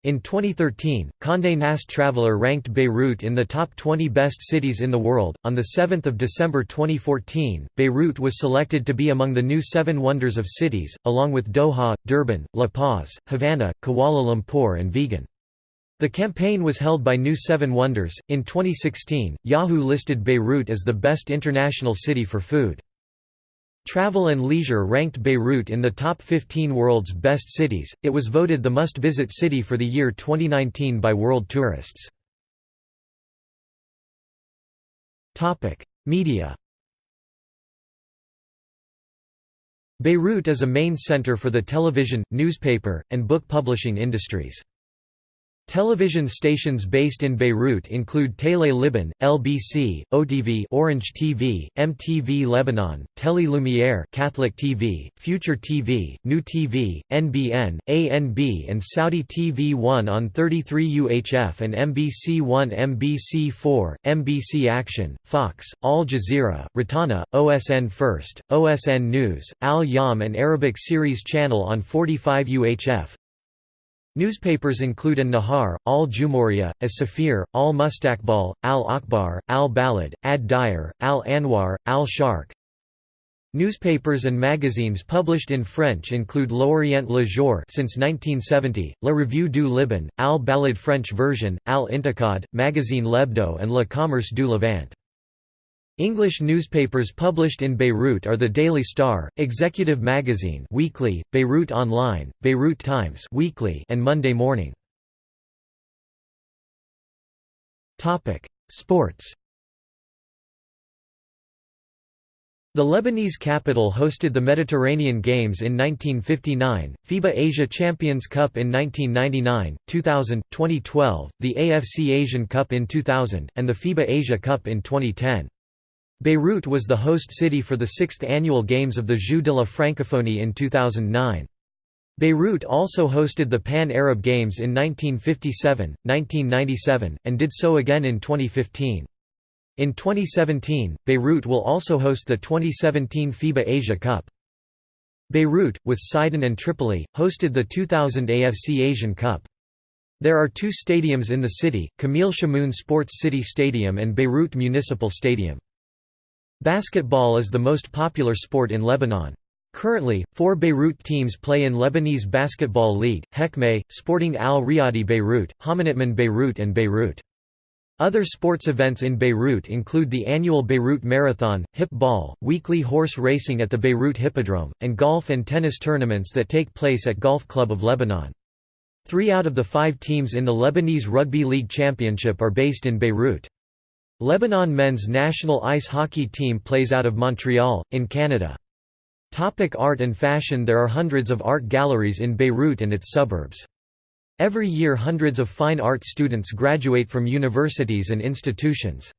In 2013, Condé Nast Traveler ranked Beirut in the top 20 best cities in the world. On the 7th of December 2014, Beirut was selected to be among the new 7 wonders of cities, along with Doha, Durban, La Paz, Havana, Kuala Lumpur and Vigan. The campaign was held by New Seven Wonders. In 2016, Yahoo listed Beirut as the best international city for food. Travel and Leisure ranked Beirut in the top 15 world's best cities. It was voted the must-visit city for the year 2019 by world tourists. Topic: Media. Beirut is a main center for the television, newspaper, and book publishing industries. Television stations based in Beirut include Tele Liban, LBC, OTV, Orange TV, MTV Lebanon, Tele Lumiere, Catholic TV, Future TV, New TV, NBN, ANB and Saudi TV 1 on 33 UHF and MBC 1 MBC4, MBC Action, Fox, Al Jazeera, Rotana, OSN First, OSN News, Al Yam and Arabic Series Channel on 45 UHF, Newspapers include An Nahar, Al Jumhuriya, As Safir, Al Mustaqbal, Al Akhbar, Al Balad, Ad Diyar, Al Anwar, Al Sharq. Newspapers and magazines published in French include L'Orient Le Jour since 1970, La Revue du Liban, Al Balad French version, Al Intiqad, Magazine L'Hebdo and Le Commerce du Levant. English newspapers published in Beirut are the Daily Star, Executive Magazine weekly, Beirut Online, Beirut Times weekly, and Monday Morning. Topic: Sports. The Lebanese capital hosted the Mediterranean Games in 1959, FIBA Asia Champions Cup in 1999, 2000, 2012, the AFC Asian Cup in 2000, and the FIBA Asia Cup in 2010. Beirut was the host city for the sixth annual Games of the Jeux de la Francophonie in 2009. Beirut also hosted the Pan-Arab Games in 1957, 1997, and did so again in 2015. In 2017, Beirut will also host the 2017 FIBA Asia Cup. Beirut, with Sidon and Tripoli, hosted the 2000 AFC Asian Cup. There are two stadiums in the city, Camille Chamoun Sports City Stadium and Beirut Municipal Stadium. Basketball is the most popular sport in Lebanon. Currently, four Beirut teams play in Lebanese Basketball League, Hekmeh, Sporting Al Riyadi Beirut, Homenetmen Beirut and Beirut. Other sports events in Beirut include the annual Beirut Marathon, hip ball, weekly horse racing at the Beirut Hippodrome, and golf and tennis tournaments that take place at Golf Club of Lebanon. Three out of the five teams in the Lebanese Rugby League Championship are based in Beirut. Lebanon men's national ice hockey team plays out of Montreal, in Canada. Topic art and fashion There are hundreds of art galleries in Beirut and its suburbs. Every year hundreds of fine art students graduate from universities and institutions.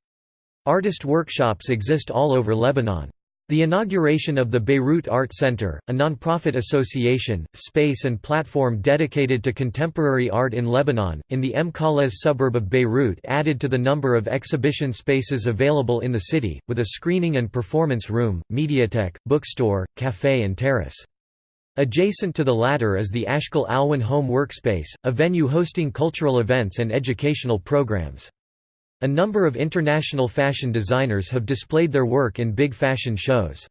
Artist workshops exist all over Lebanon. The inauguration of the Beirut Art Center, a nonprofit association, space and platform dedicated to contemporary art in Lebanon, in the M. suburb of Beirut added to the number of exhibition spaces available in the city, with a screening and performance room, mediatek, bookstore, café and terrace. Adjacent to the latter is the Ashkal Alwan Home Workspace, a venue hosting cultural events and educational programs. A number of international fashion designers have displayed their work in big fashion shows.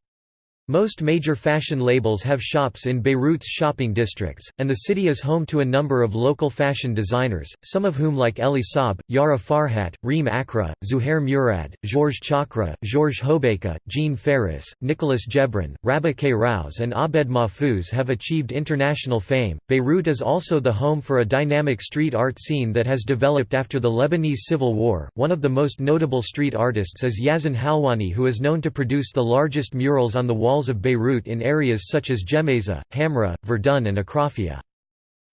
Most major fashion labels have shops in Beirut's shopping districts, and the city is home to a number of local fashion designers, some of whom like Elie Saab, Yara Farhat, Reem Akra, Zuhair Murad, Georges Chakra, Georges Hobeika, Jean Ferris, Nicolas Gebran, Rabih Rouse and Abed Mahfouz have achieved international fame. Beirut is also the home for a dynamic street art scene that has developed after the Lebanese Civil War. One of the most notable street artists is Yazan Halwani who is known to produce the largest murals on the walls of Beirut in areas such as Gemmayzeh, Hamra, Verdun and Achrafieh.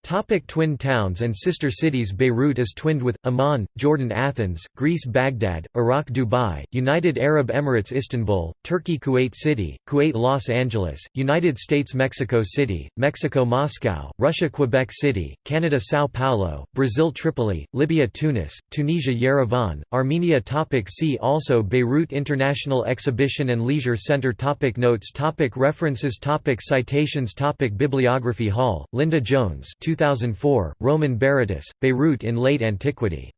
Topic twin towns and sister cities Beirut is twinned with, Amman, Jordan Athens, Greece Baghdad, Iraq Dubai, United Arab Emirates Istanbul, Turkey Kuwait City, Kuwait Los Angeles, United States Mexico City, Mexico Moscow, Russia Quebec City, Canada Sao Paulo, Brazil Tripoli, Libya Tunis, Tunisia Yerevan, Armenia. Topic See also Beirut International Exhibition and Leisure Center. Topic Notes. Topic References. Topic Citations. Topic Bibliography. Hall, Linda Jones 2004, Roman Berytus, Beirut in Late Antiquity.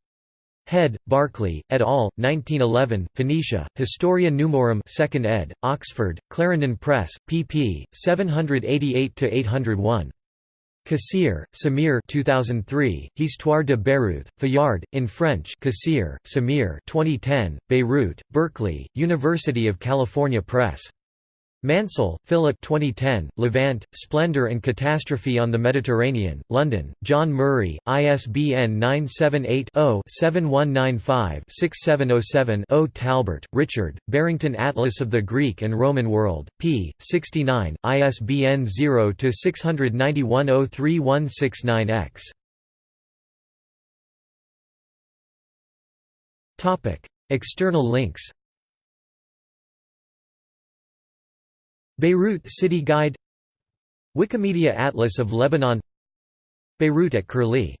Head, Barclay, et al., 1911, Phoenicia, Historia Numorum 2nd ed., Oxford, Clarendon Press, pp. 788–801. Kassir, Samir 2003, Histoire de Beyrouth, Fayard, in French Kassir, Samir 2010, Beirut, Berkeley, University of California Press. Mansell, Philip 2010, Levant, Splendor and Catastrophe on the Mediterranean, London, John Murray, ISBN 978-0-7195-6707-0 Talbert, Richard, Barrington Atlas of the Greek and Roman World, p. 69, ISBN 0-691-03169-X. External links Beirut City Guide Wikimedia Atlas of Lebanon Beirut at Curlie